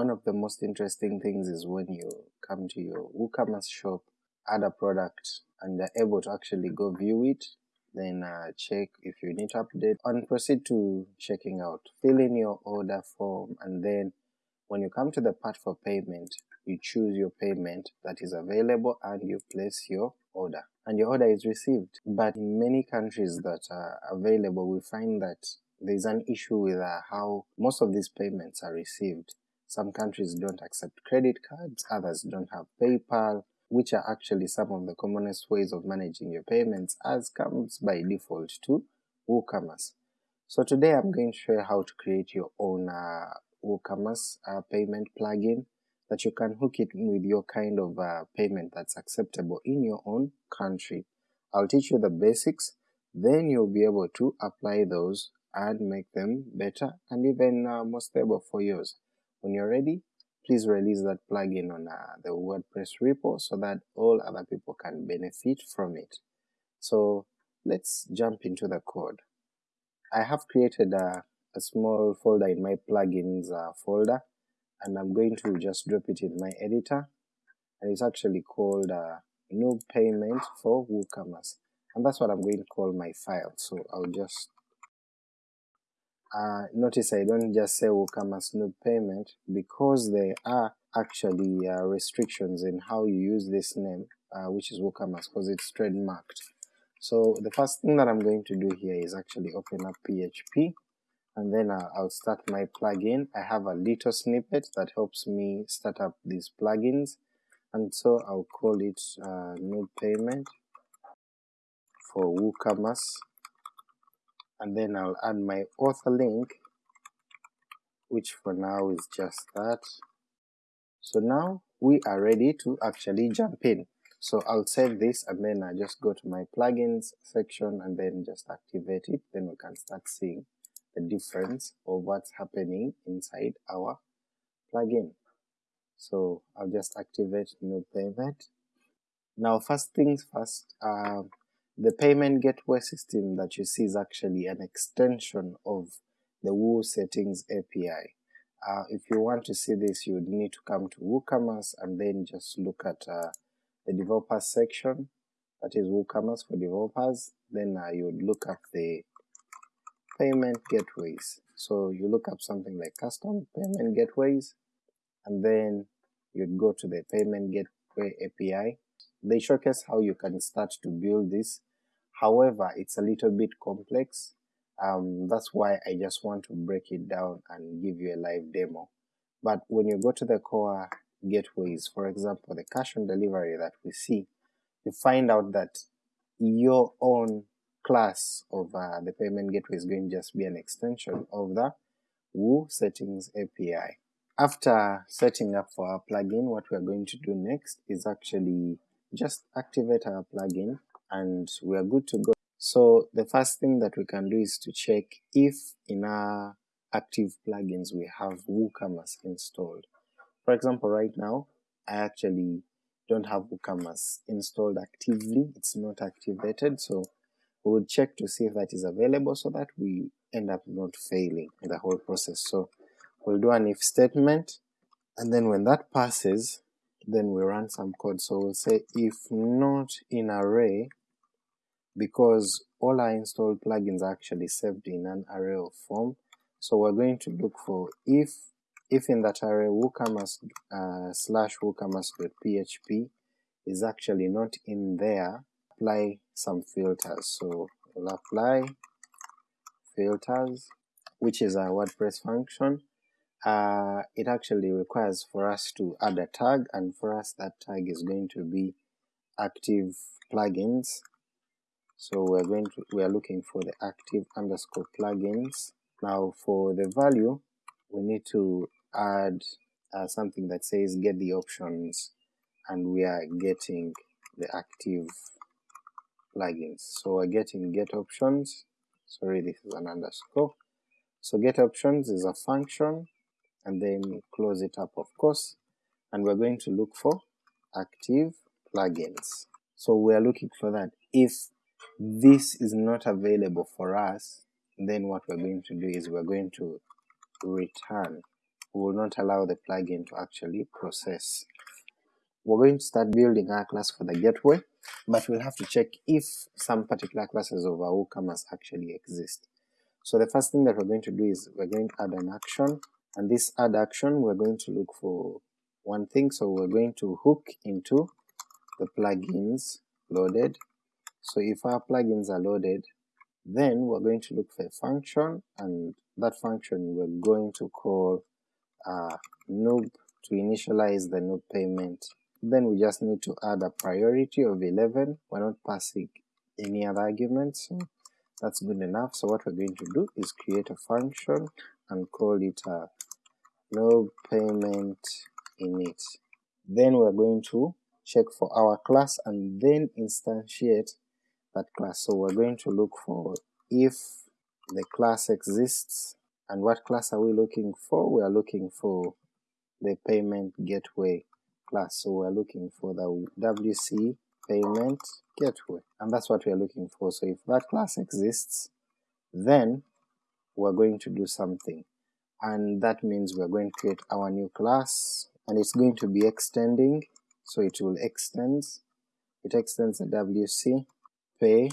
one of the most interesting things is when you come to your WooCommerce shop, add a product, and you're able to actually go view it, then uh, check if you need to update, and proceed to checking out. Fill in your order form, and then when you come to the part for payment, you choose your payment that is available and you place your order and your order is received. But in many countries that are available, we find that there's an issue with uh, how most of these payments are received. Some countries don't accept credit cards, others don't have PayPal, which are actually some of the commonest ways of managing your payments as comes by default to WooCommerce. So today I'm going to show you how to create your own uh, WooCommerce uh, payment plugin that you can hook it with your kind of uh, payment that's acceptable in your own country. I'll teach you the basics, then you'll be able to apply those and make them better and even uh, more stable for yours. When you're ready, please release that plugin on uh, the WordPress repo so that all other people can benefit from it. So let's jump into the code. I have created a, a small folder in my plugins uh, folder and I'm going to just drop it in my editor and it's actually called uh, noob payment for WooCommerce and that's what I'm going to call my file so I'll just uh, notice I don't just say WooCommerce noob payment because there are actually uh, restrictions in how you use this name uh, which is WooCommerce because it's trademarked. So the first thing that I'm going to do here is actually open up PHP and then uh, I'll start my plugin. I have a little snippet that helps me start up these plugins. And so I'll call it uh, noob payment for WooCommerce and then I'll add my author link which for now is just that. So now we are ready to actually jump in. So I'll save this and then I just go to my plugins section and then just activate it, then we can start seeing the difference of what's happening inside our plugin. So I'll just activate noob payment. Now first things first, uh, the payment gateway system that you see is actually an extension of the Woo settings API. Uh, if you want to see this you would need to come to WooCommerce and then just look at uh, the developers section, that is WooCommerce for developers, then uh, you would look up the payment gateways. So you look up something like custom payment gateways, and then you'd go to the payment gateway API. They showcase how you can start to build this. However, it's a little bit complex. Um, that's why I just want to break it down and give you a live demo. But when you go to the core gateways, for example the cash on delivery that we see, you find out that your own class of uh, the payment gateway is going to just be an extension of the Woo settings API. After setting up for our plugin, what we are going to do next is actually just activate our plugin and we are good to go. So the first thing that we can do is to check if in our active plugins we have WooCommerce installed. For example, right now I actually don't have WooCommerce installed actively, it's not activated, so we would check to see if that is available so that we end up not failing in the whole process. So we'll do an if statement, and then when that passes, then we run some code. So we'll say if not in array, because all our installed plugins are actually saved in an array of form, so we're going to look for if if in that array woocommerce uh, slash woocommerce.php is actually not in there, apply some filters. So we'll apply filters, which is a WordPress function. Uh, it actually requires for us to add a tag, and for us that tag is going to be active plugins. So we're going to we are looking for the active underscore plugins. Now for the value, we need to add uh, something that says get the options, and we are getting the active plugins. So we're getting get options, sorry this is an underscore. So get options is a function and then close it up of course and we're going to look for active plugins. So we are looking for that. If this is not available for us then what we're going to do is we're going to return We will not allow the plugin to actually process. We're going to start building our class for the gateway, but we'll have to check if some particular classes of our WooCommerce actually exist. So the first thing that we're going to do is we're going to add an action, and this add action we're going to look for one thing, so we're going to hook into the plugins loaded. So if our plugins are loaded, then we're going to look for a function, and that function we're going to call uh, noob to initialize the noob payment. Then we just need to add a priority of 11, we're not passing any other arguments, so that's good enough. So what we're going to do is create a function and call it a noob payment init. Then we're going to check for our class and then instantiate that class. So we're going to look for if the class exists, and what class are we looking for? We are looking for the payment gateway class, so we're looking for the WC payment gateway, and that's what we are looking for. So if that class exists, then we're going to do something, and that means we're going to create our new class, and it's going to be extending, so it will extend, it extends the WC pay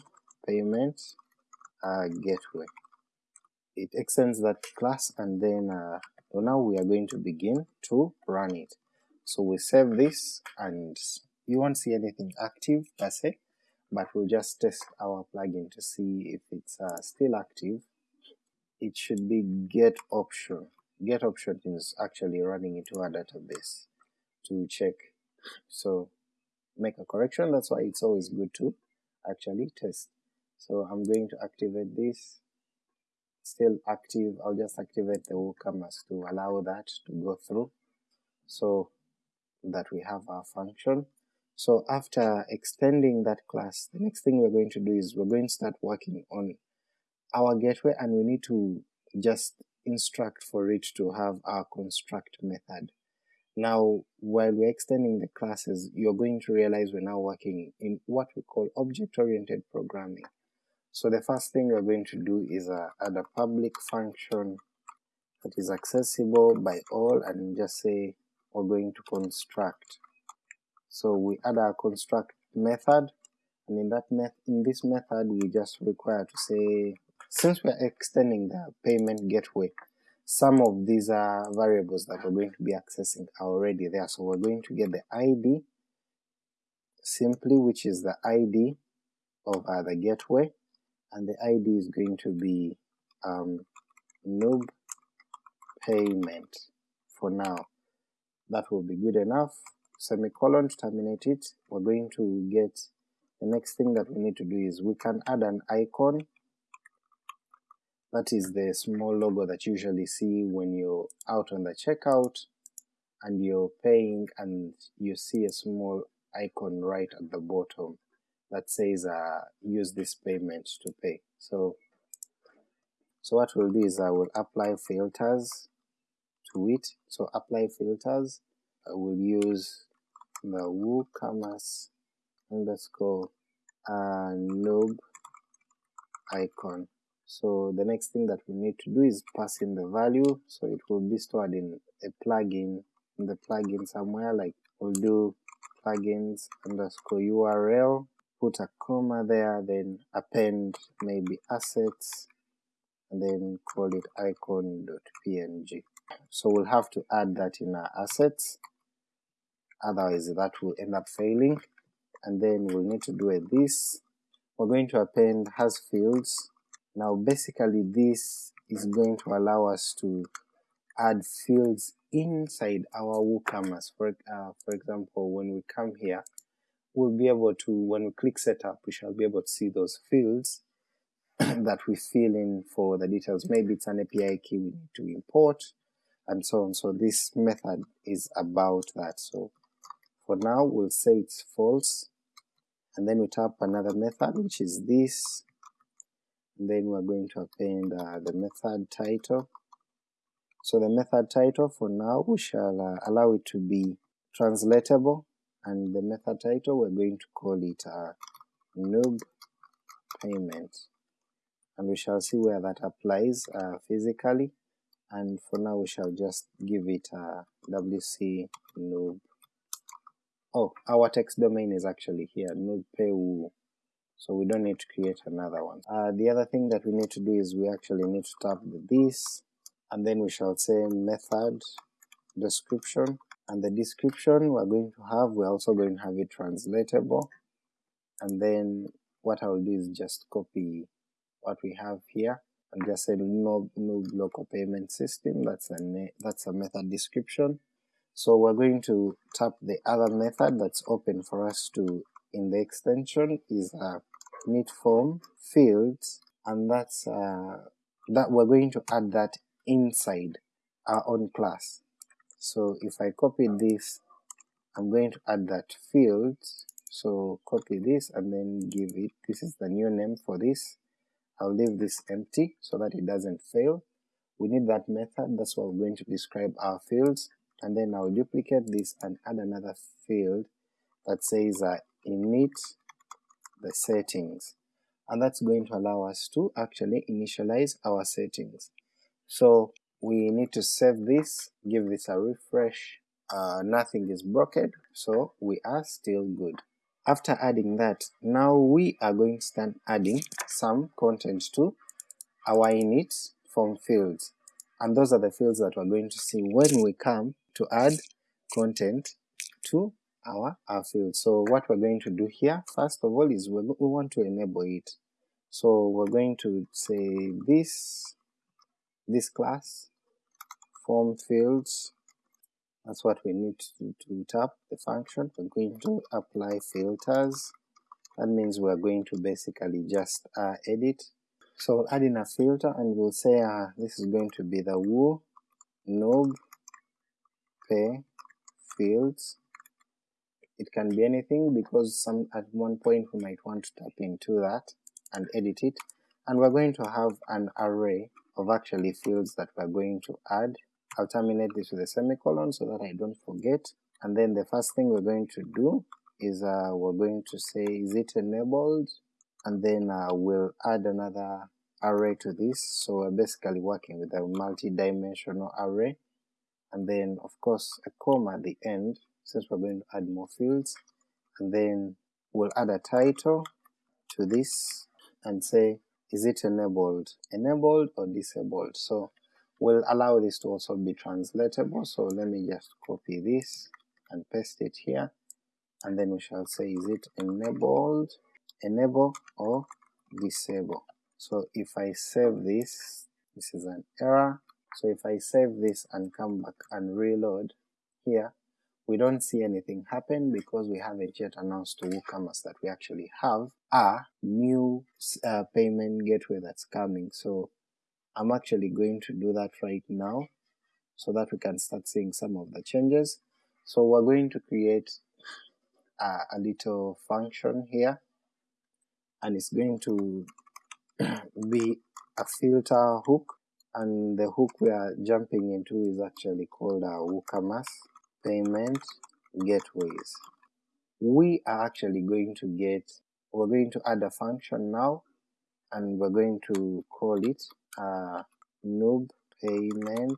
payment uh, gateway. It extends that class and then uh, so now we are going to begin to run it. So we save this and you won't see anything active per se, but we'll just test our plugin to see if it's uh, still active. It should be get option. Get option is actually running into our database to check. So make a correction, that's why it's always good to actually test. So I'm going to activate this, still active, I'll just activate the WooCommerce to allow that to go through so that we have our function. So after extending that class, the next thing we're going to do is we're going to start working on our gateway and we need to just instruct for it to have our construct method. Now, while we're extending the classes, you're going to realize we're now working in what we call object-oriented programming. So the first thing we're going to do is uh, add a public function that is accessible by all and just say we're going to construct. So we add our construct method and in that met in this method we just require to say since we're extending the payment gateway some of these are variables that we're going to be accessing are already there, so we're going to get the ID simply, which is the ID of uh, the gateway, and the ID is going to be um, noob payment for now. That will be good enough. Semicolon to terminate it. We're going to get the next thing that we need to do is we can add an icon that is the small logo that you usually see when you're out on the checkout and you're paying and you see a small icon right at the bottom that says uh, use this payment to pay. So, so what we'll do is I will apply filters to it. So apply filters, I will use the WooCommerce underscore uh, noob icon so the next thing that we need to do is pass in the value, so it will be stored in a plugin, in the plugin somewhere, like we'll do plugins underscore URL, put a comma there, then append maybe assets, and then call it icon.png. So we'll have to add that in our assets, otherwise that will end up failing, and then we'll need to do a this. We're going to append has fields now basically this is going to allow us to add fields inside our WooCommerce. For, uh, for example, when we come here, we'll be able to, when we click setup, we shall be able to see those fields that we fill in for the details. Maybe it's an API key we need to import, and so on. So this method is about that. So for now, we'll say it's false, and then we tap another method, which is this, then we're going to append uh, the method title. So the method title for now we shall uh, allow it to be translatable and the method title we're going to call it uh, noob payment and we shall see where that applies uh, physically and for now we shall just give it a wc noob. Oh, our text domain is actually here, noobpayWoo, so we don't need to create another one. Uh, the other thing that we need to do is we actually need to tap this, and then we shall say method description, and the description we're going to have, we're also going to have it translatable, and then what I'll do is just copy what we have here and just say no, no local payment system, that's a, that's a method description. So we're going to tap the other method that's open for us to in the extension is a init form fields and that's uh, that we're going to add that inside our own class. So if I copy this, I'm going to add that field so copy this and then give it, this is the new name for this, I'll leave this empty so that it doesn't fail. We need that method, that's what we're going to describe our fields, and then I'll duplicate this and add another field that says uh, init the settings, and that's going to allow us to actually initialize our settings. So we need to save this, give this a refresh, uh, nothing is broken, so we are still good. After adding that, now we are going to start adding some content to our init form fields, and those are the fields that we're going to see when we come to add content to our, our field. So what we're going to do here, first of all, is we want to enable it. So we're going to say this, this class, form fields, that's what we need to, to tap the function. We're going to apply filters, that means we're going to basically just uh, edit. So we'll add in a filter and we'll say uh, this is going to be the woo noob pay fields. It can be anything because some at one point we might want to tap into that and edit it, and we're going to have an array of actually fields that we're going to add. I'll terminate this with a semicolon so that I don't forget, and then the first thing we're going to do is uh, we're going to say is it enabled, and then uh, we'll add another array to this, so we're basically working with a multi-dimensional array, and then of course a comma at the end since we're going to add more fields, and then we'll add a title to this and say is it enabled, enabled or disabled, so we'll allow this to also be translatable, so let me just copy this and paste it here, and then we shall say is it enabled, enable or disable. So if I save this, this is an error, so if I save this and come back and reload here, we don't see anything happen because we haven't yet announced to WooCommerce that we actually have a new uh, payment gateway that's coming. So I'm actually going to do that right now so that we can start seeing some of the changes. So we're going to create a, a little function here and it's going to be a filter hook and the hook we are jumping into is actually called a WooCommerce payment gateways. We are actually going to get, we're going to add a function now and we're going to call it uh, noob payment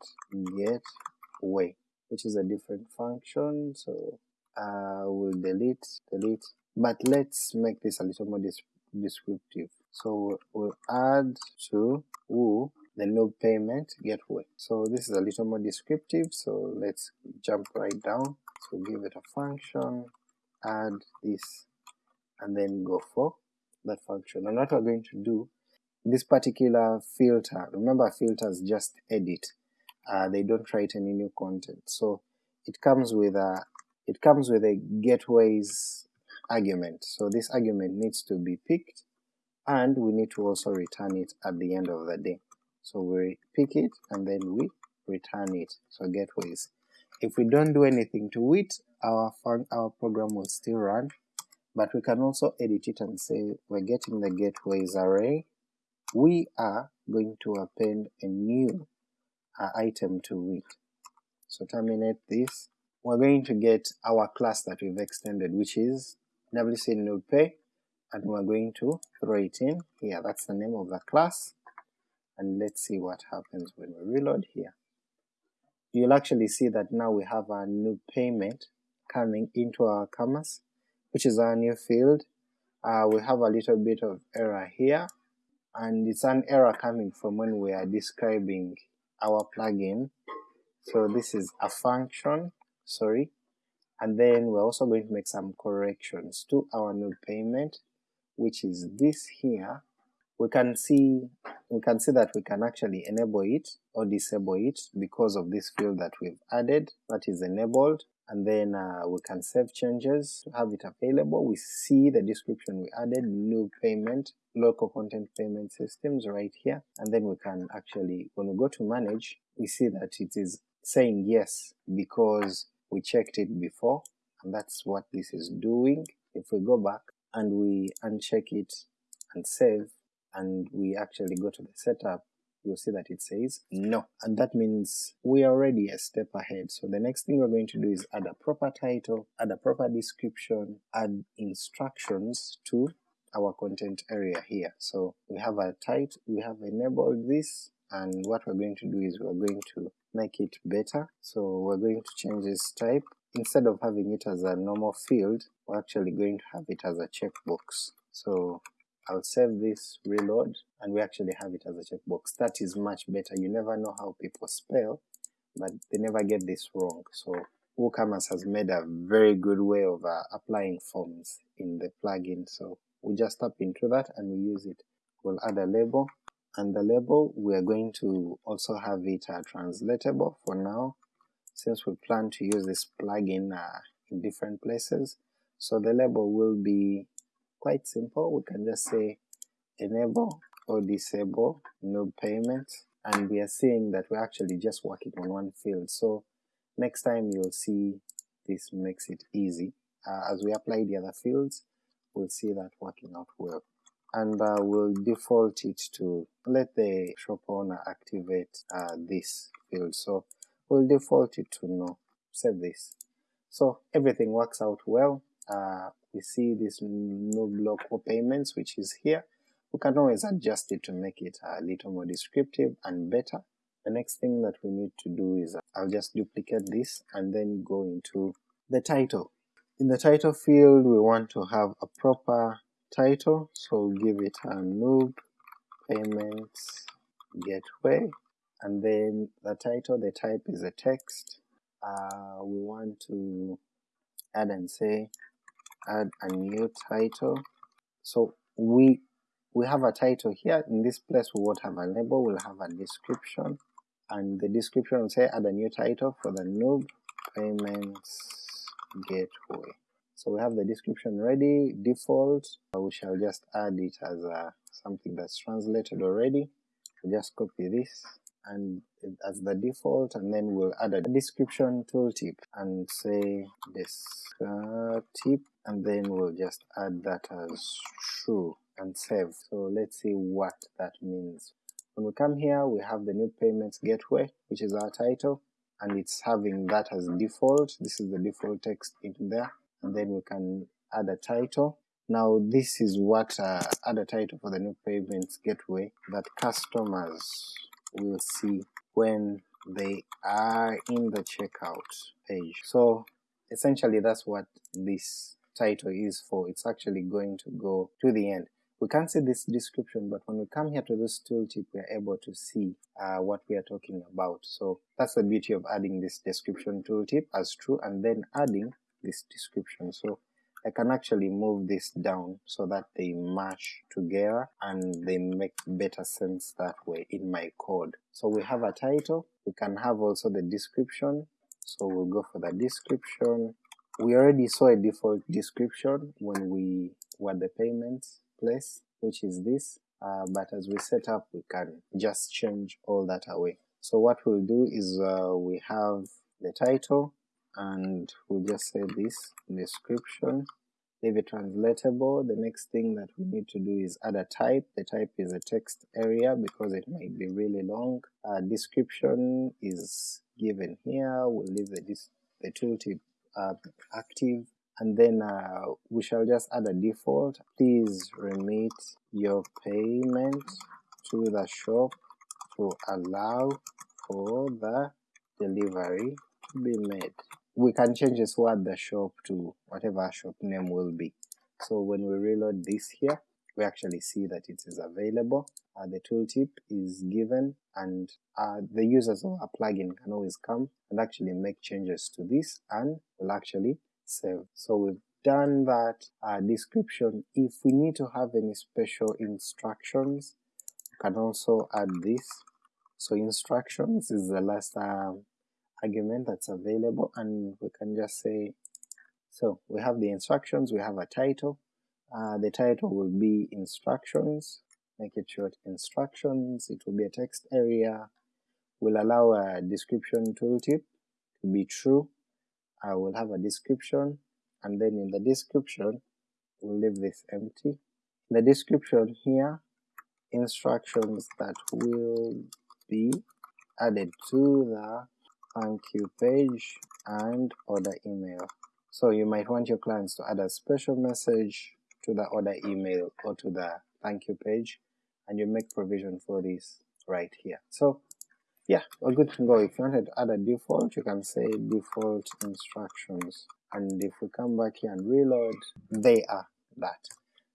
gateway which is a different function. So uh, we'll delete delete. But let's make this a little more descriptive. So we'll add to woo the noob payment gateway so this is a little more descriptive so let's jump right down. So give it a function add this and then go for that function. And what we're going to do this particular filter, remember filters just edit, uh, they don't write any new content, so it comes with a it comes with a gateways argument, so this argument needs to be picked and we need to also return it at the end of the day. So we pick it and then we return it, so gateways. If we don't do anything to it, our, our program will still run, but we can also edit it and say we're getting the gateways array we are going to append a new uh, item to it. So terminate this. We're going to get our class that we've extended, which is WC NoobPay, and we're going to throw it in here. That's the name of the class, and let's see what happens when we reload here. You'll actually see that now we have a new payment coming into our commerce, which is our new field. Uh, we have a little bit of error here, and it's an error coming from when we are describing our plugin. So this is a function, sorry, and then we're also going to make some corrections to our noob payment, which is this here. We can see we can see that we can actually enable it or disable it because of this field that we've added that is enabled and then uh, we can save changes to have it available. We see the description we added, noob payment, local content payment systems right here, and then we can actually, when we go to manage, we see that it is saying yes because we checked it before, and that's what this is doing. If we go back and we uncheck it and save, and we actually go to the setup, you'll see that it says no, and that means we are already a step ahead. So the next thing we're going to do is add a proper title, add a proper description, add instructions to our content area here. So we have a title, we have enabled this, and what we're going to do is we're going to make it better. So we're going to change this type. Instead of having it as a normal field, we're actually going to have it as a checkbox. So I'll save this, reload, and we actually have it as a checkbox. That is much better. You never know how people spell, but they never get this wrong. So WooCommerce has made a very good way of uh, applying forms in the plugin. So we just tap into that and we use it. We'll add a label, and the label we are going to also have it uh, translatable for now, since we plan to use this plugin uh, in different places. So the label will be quite simple, we can just say enable or disable no payment, and we are seeing that we're actually just working on one field, so next time you'll see this makes it easy. Uh, as we apply the other fields, we'll see that working out well. And uh, we'll default it to let the shop owner activate uh, this field, so we'll default it to no, save this. So everything works out well, uh, we see this no block payments which is here, we can always adjust it to make it a little more descriptive and better. The next thing that we need to do is I'll just duplicate this and then go into the title. In the title field we want to have a proper title, so we'll give it a noob payments gateway and then the title, the type is a text. Uh, we want to add and say add a new title. So we we have a title here, in this place we won't have a label, we'll have a description, and the description will say add a new title for the noob payments gateway. So we have the description ready, default, we shall just add it as a, something that's translated already, we just copy this, and as the default and then we'll add a description tooltip and say descriptive and then we'll just add that as true and save. So let's see what that means. When we come here we have the noob payments gateway which is our title and it's having that as default, this is the default text in there and then we can add a title. Now this is what uh, add a title for the noob payments gateway that customers will see when they are in the checkout page. So essentially that's what this title is for, it's actually going to go to the end. We can't see this description, but when we come here to this tooltip, we are able to see uh, what we are talking about. So that's the beauty of adding this description tooltip as true and then adding this description. So I can actually move this down so that they match together and they make better sense that way in my code. So we have a title, we can have also the description, so we'll go for the description. We already saw a default description when we were the payments place, which is this, uh, but as we set up we can just change all that away. So what we'll do is uh, we have the title, and we'll just say this description leave it translatable. The next thing that we need to do is add a type. The type is a text area because it might be really long. Uh, description is given here. We'll leave the, the tooltip uh, active and then uh, we shall just add a default. Please remit your payment to the shop to allow for the delivery to be made. We can change this word the shop to whatever shop name will be. So when we reload this here, we actually see that it is available, uh, the tooltip is given, and uh, the users of our plugin can always come and actually make changes to this and will actually save. So we've done that uh, description. If we need to have any special instructions, we can also add this. So instructions is the last um, argument that's available and we can just say, so we have the instructions, we have a title, uh, the title will be instructions, make it short instructions, it will be a text area, will allow a description tooltip to be true, I will have a description, and then in the description we'll leave this empty. The description here, instructions that will be added to the thank you page and order email. So you might want your clients to add a special message to the order email or to the thank you page and you make provision for this right here. So yeah, we're good to go. If you wanted to add a default, you can say default instructions and if we come back here and reload, they are that,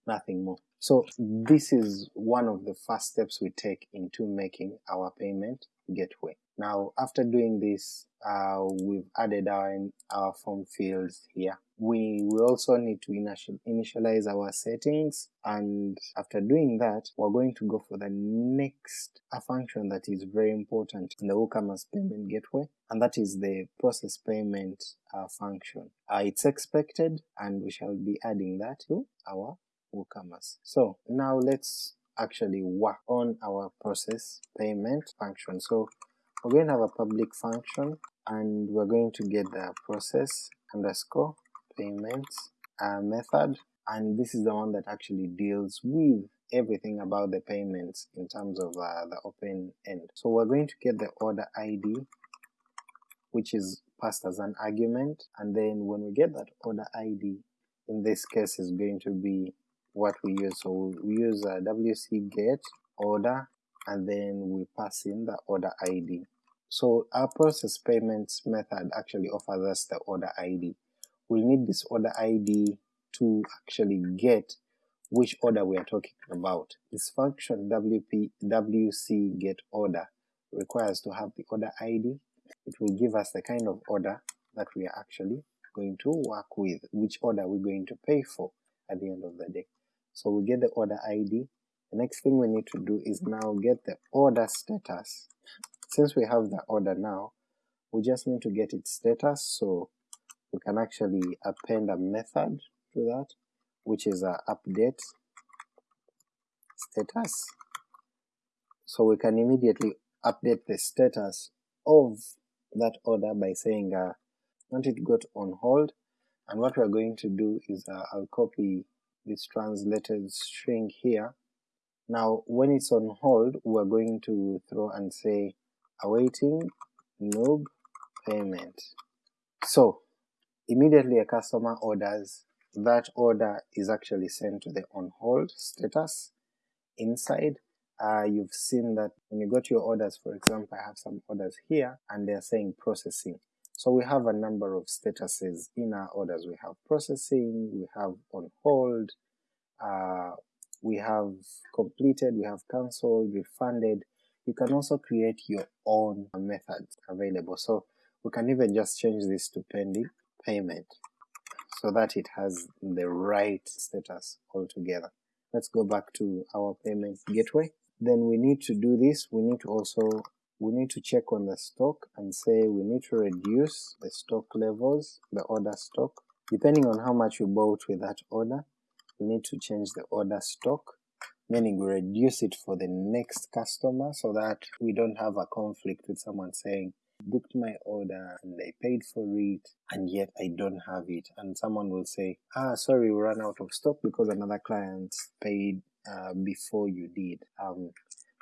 nothing more. So this is one of the first steps we take into making our payment gateway. Now after doing this, uh, we've added our, our form fields here. We will also need to initial, initialize our settings and after doing that we're going to go for the next a function that is very important in the WooCommerce payment gateway and that is the process payment uh, function. Uh, it's expected and we shall be adding that to our WooCommerce. So now let's actually work on our process payment function. So we're going to have a public function and we're going to get the process underscore payments uh, method and this is the one that actually deals with everything about the payments in terms of uh, the open end. So we're going to get the order ID which is passed as an argument and then when we get that order ID in this case is going to be what we use. So we use uh, a wc get order and then we pass in the order ID. So our process payments method actually offers us the order ID. We'll need this order ID to actually get which order we are talking about. This function wp wc get order requires to have the order ID. It will give us the kind of order that we are actually going to work with, which order we're going to pay for at the end of the day. So we get the order ID. The next thing we need to do is now get the order status. Since we have the order now, we just need to get its status, so we can actually append a method to that, which is a update status. So we can immediately update the status of that order by saying uh, want it got on hold, and what we're going to do is uh, I'll copy this translated string here. Now when it's on hold, we're going to throw and say awaiting noob payment. So immediately a customer orders, that order is actually sent to the on hold status. Inside, uh, you've seen that when you go to your orders, for example, I have some orders here and they're saying processing. So we have a number of statuses in our orders. We have processing, we have on hold, uh, we have completed, we have cancelled, refunded. You can also create your own methods available. So we can even just change this to pending payment so that it has the right status altogether. Let's go back to our payment gateway. Then we need to do this, we need to also we need to check on the stock and say we need to reduce the stock levels, the order stock, depending on how much you bought with that order, we need to change the order stock, meaning we reduce it for the next customer so that we don't have a conflict with someone saying, booked my order and I paid for it and yet I don't have it and someone will say, ah sorry we ran out of stock because another client paid uh, before you did. Um,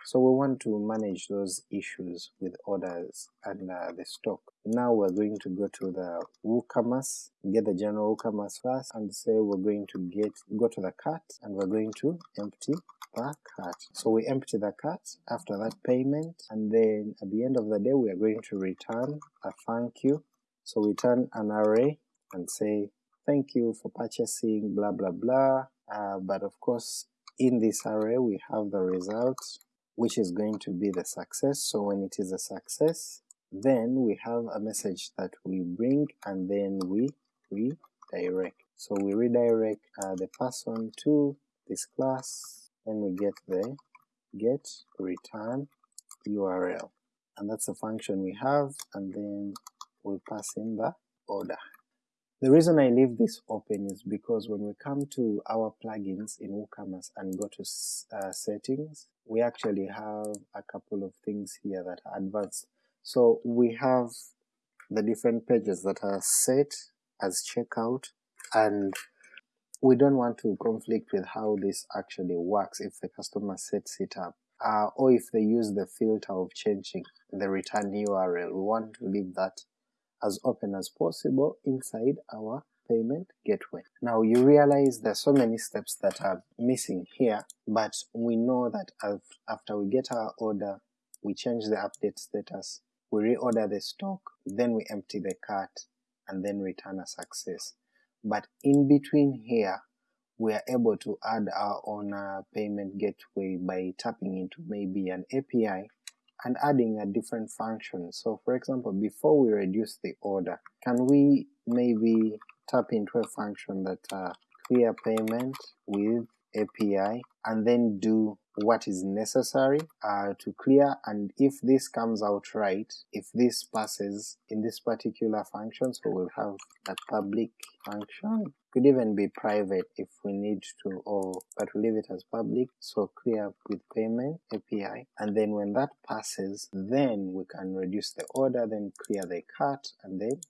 so we want to manage those issues with orders and uh, the stock. Now we're going to go to the WooCommerce, get the general WooCommerce first, and say we're going to get go to the cart, and we're going to empty the cart. So we empty the cart after that payment, and then at the end of the day we are going to return a thank you. So we turn an array and say thank you for purchasing blah blah blah, uh, but of course in this array we have the result which is going to be the success, so when it is a success then we have a message that we bring and then we redirect. So we redirect uh, the person to this class, then we get the get return URL, and that's the function we have, and then we'll pass in the order. The reason I leave this open is because when we come to our plugins in WooCommerce and go to uh, settings, we actually have a couple of things here that are advanced so we have the different pages that are set as checkout and we don't want to conflict with how this actually works if the customer sets it up uh, or if they use the filter of changing the return URL. We want to leave that as open as possible inside our payment gateway. Now you realize there's so many steps that are missing here, but we know that after we get our order, we change the update status, we reorder the stock, then we empty the cart, and then return a success. But in between here, we are able to add our own uh, payment gateway by tapping into maybe an API and adding a different function. So for example, before we reduce the order, can we maybe tap into a function that uh, clear payment with API and then do what is necessary uh, to clear. And if this comes out right, if this passes in this particular function, so we'll have a public function, could even be private if we need to, or but we leave it as public, so clear with payment API, and then when that passes, then we can reduce the order, then clear the cart, and then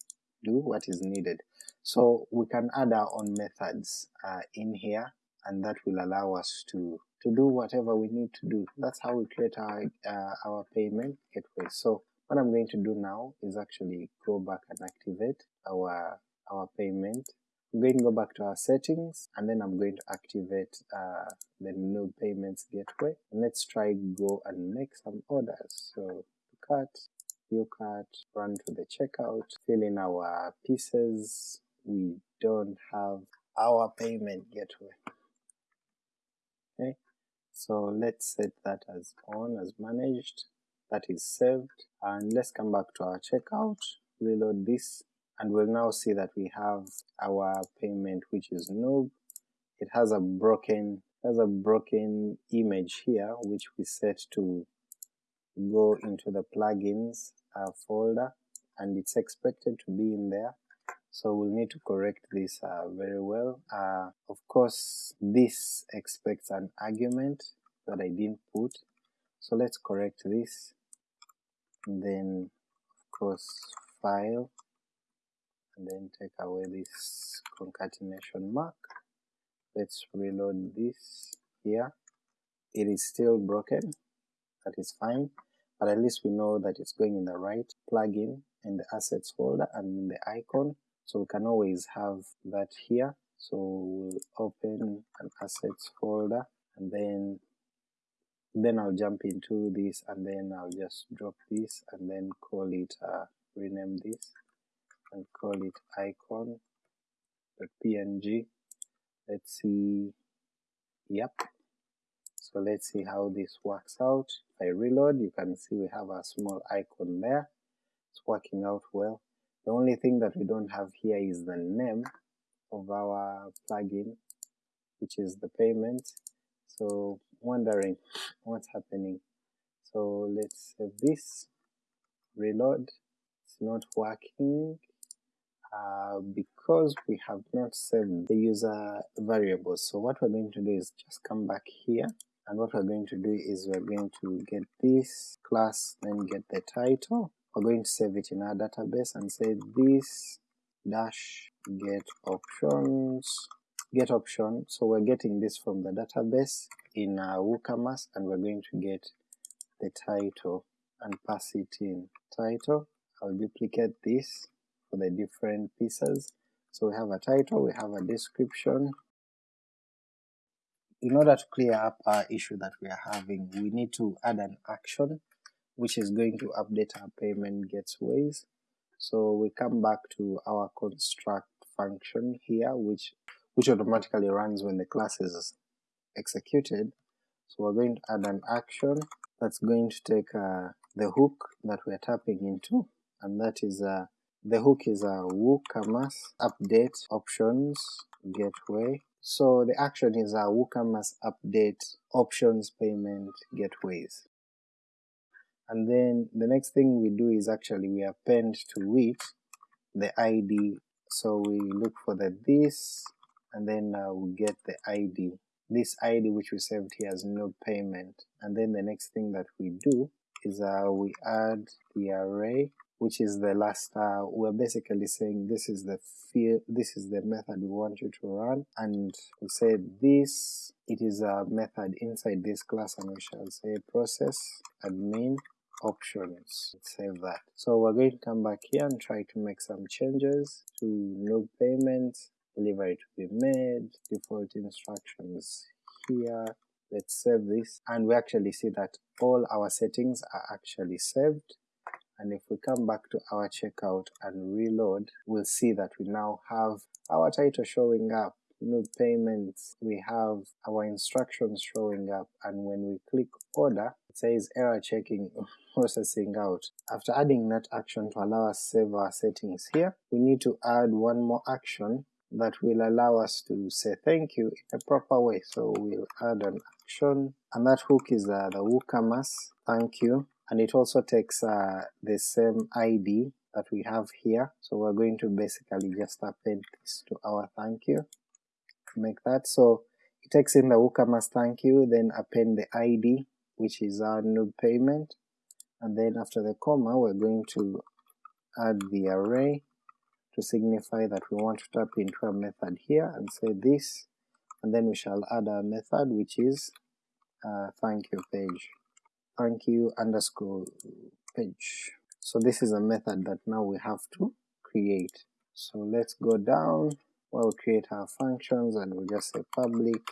do what is needed. So we can add our own methods uh, in here and that will allow us to to do whatever we need to do. That's how we create our, uh, our payment gateway. So what I'm going to do now is actually go back and activate our, our payment. I'm going to go back to our settings and then I'm going to activate uh, the noob payments gateway. And let's try go and make some orders. So cart, view cart, run to the checkout, fill in our pieces. We don't have our payment gateway. So let's set that as on as managed, that is saved, and let's come back to our checkout, reload this, and we'll now see that we have our payment which is noob. It has a broken has a broken image here which we set to go into the plugins uh, folder. And it's expected to be in there so we'll need to correct this uh, very well. Uh, of course this expects an argument that I didn't put, so let's correct this, and then of course file, and then take away this concatenation mark. Let's reload this here. It is still broken, that is fine, but at least we know that it's going in the right plugin in the assets folder and in the icon so we can always have that here. So we'll open an assets folder and then then I'll jump into this and then I'll just drop this and then call it uh, rename this and call it icon.png let's see. Yep. So let's see how this works out. If I reload you can see we have a small icon there. It's working out well the only thing that we don't have here is the name of our plugin, which is the payment. So wondering what's happening. So let's save this, reload, it's not working uh, because we have not saved the user variables. So what we're going to do is just come back here and what we're going to do is we're going to get this class, then get the title, we're going to save it in our database and say this dash get options get option so we're getting this from the database in our WooCommerce and we're going to get the title and pass it in title I'll duplicate this for the different pieces. So we have a title, we have a description. In order to clear up our issue that we are having, we need to add an action which is going to update our payment gateways. So we come back to our construct function here which which automatically runs when the class is executed. So we're going to add an action that's going to take uh, the hook that we're tapping into and that is uh, the hook is a WooCommerce update options gateway. So the action is a WooCommerce update options payment gateways. And then the next thing we do is actually we append to it the ID. So we look for the this and then uh, we get the ID. This ID which we saved here as noob payment. And then the next thing that we do is uh, we add the array which is the last, uh, we're basically saying this is the field, this is the method we want you to run, and we say this, it is a method inside this class and we shall say process admin options, save that. So we're going to come back here and try to make some changes to noob payments, delivery to be made, default instructions here, let's save this, and we actually see that all our settings are actually saved, and if we come back to our checkout and reload, we'll see that we now have our title showing up, noob payments, we have our instructions showing up, and when we click order, it says error checking processing out. After adding that action to allow us save our settings here, we need to add one more action that will allow us to say thank you in a proper way. So we'll add an action, and that hook is uh, the WooCommerce thank you, and it also takes uh, the same ID that we have here, so we're going to basically just append this to our thank you, make that, so it takes in the WooCommerce thank you, then append the ID, which is our noob payment, and then after the comma we're going to add the array to signify that we want to tap into a method here and say this, and then we shall add a method which is uh, thank you page, thank you underscore page. So this is a method that now we have to create. So let's go down, we'll create our functions and we'll just say public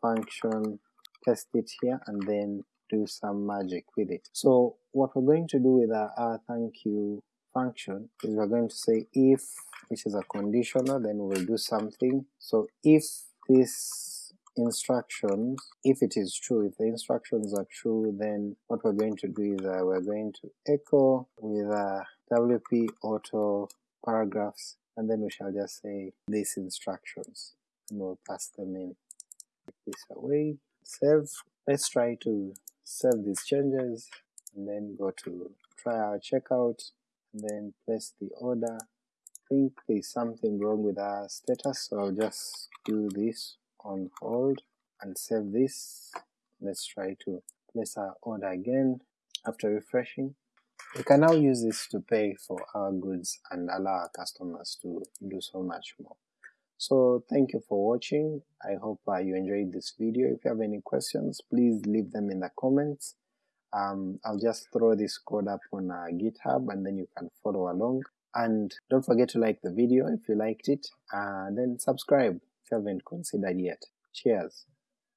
function, test it here, and then do some magic with it. So what we're going to do with our, our thank you function is we're going to say if, which is a conditional, then we'll do something. So if this instructions, if it is true, if the instructions are true, then what we're going to do is uh, we're going to echo with uh, wp auto paragraphs, and then we shall just say these instructions, and we'll pass them in. Take this away, save. Let's try to save these changes, and then go to try our checkout, and then place the order. I think there's something wrong with our status, so I'll just do this on hold and save this. Let's try to place our order again after refreshing. We can now use this to pay for our goods and allow our customers to do so much more. So thank you for watching, I hope uh, you enjoyed this video. If you have any questions, please leave them in the comments. Um, I'll just throw this code up on uh, GitHub and then you can follow along. And don't forget to like the video if you liked it, and then subscribe if you haven't considered yet. Cheers!